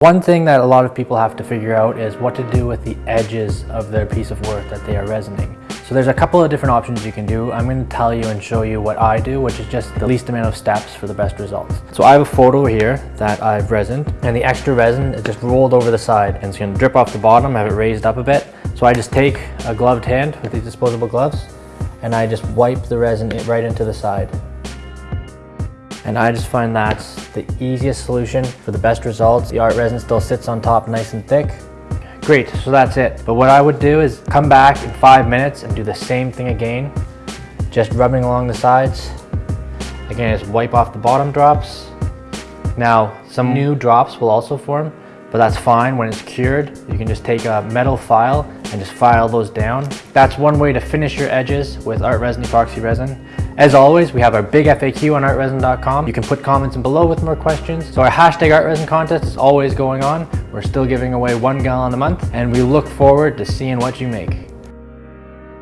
One thing that a lot of people have to figure out is what to do with the edges of their piece of work that they are resining. So there's a couple of different options you can do. I'm going to tell you and show you what I do, which is just the least amount of steps for the best results. So I have a photo here that I've resined and the extra resin is just rolled over the side and it's going to drip off the bottom, have it raised up a bit. So I just take a gloved hand with these disposable gloves and I just wipe the resin right into the side. And I just find that's the easiest solution for the best results. The art resin still sits on top nice and thick. Great, so that's it. But what I would do is come back in five minutes and do the same thing again. Just rubbing along the sides. Again, just wipe off the bottom drops. Now, some new drops will also form, but that's fine. When it's cured, you can just take a metal file and just file those down. That's one way to finish your edges with Art Resin Epoxy Resin. As always, we have our big FAQ on artresin.com. You can put comments in below with more questions. So our hashtag artresin contest is always going on. We're still giving away one gallon a month and we look forward to seeing what you make.